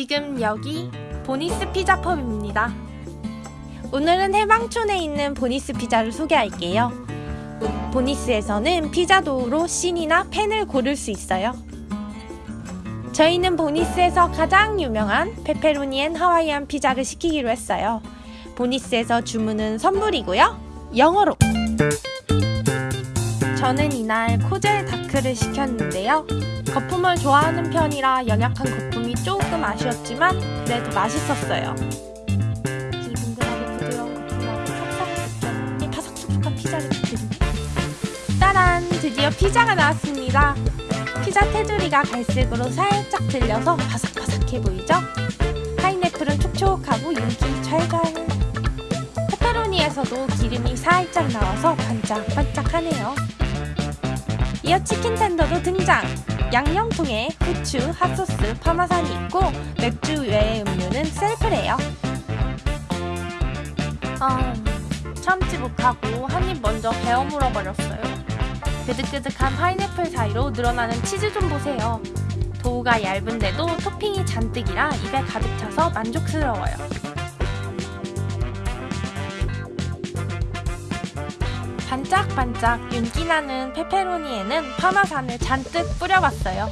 지금 여기 보니스 피자펍입니다. 오늘은 해방촌에 있는 보니스 피자를 소개할게요. 보니스에서는 피자 도우로 thin이나 pan을 고를 수 있어요. 저희는 보니스에서 가장 유명한 pepperoni and Hawaiian 피자를 시키기로 했어요. 보니스에서 주문은 선불이고요. 영어로. 저는 이날 코젤 다크를 시켰는데요. 거품을 좋아하는 편이라 연약한 거품이 조금 아쉬웠지만 그래도 맛있었어요. 이 뭉근하게 부드러운 촉촉한 이 바삭촉촉한 피자를 드립니다. 따란! 드디어 피자가 나왔습니다. 피자 테두리가 갈색으로 살짝 들려서 바삭바삭해 보이죠? 파인애플은 촉촉하고 윤기 찰갈. 페페로니에서도 기름이 살짝 나와서 반짝반짝하네요. 이어 치킨 텐더도 등장! 양념통에 후추, 핫소스, 파마산이 있고 맥주 외의 음료는 셀프래요. 아, 참지 못하고 한 입 먼저 베어 물어버렸어요. 끄득끄득한 파인애플 사이로 늘어나는 치즈 좀 보세요. 도우가 얇은데도 토핑이 잔뜩이라 입에 가득 차서 만족스러워요. 반짝반짝 윤기나는 페페로니에는 파마산을 잔뜩 뿌려봤어요.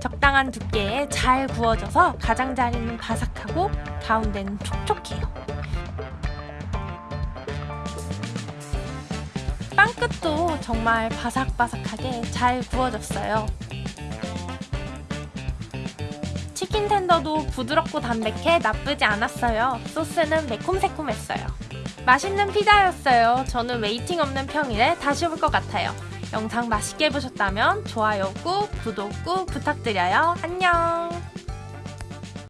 적당한 두께에 잘 구워져서 가장자리는 바삭하고 가운데는 촉촉해요. 빵 끝도 정말 바삭바삭하게 잘 구워졌어요. chicken tender도 부드럽고 담백해 나쁘지 않았어요. 소스는 매콤새콤했어요. 맛있는 피자였어요. 저는 waiting 없는 평일에 다시 올 것 같아요. 영상 맛있게 보셨다면 좋아요 꾹, 구독 꾹 부탁드려요. 안녕!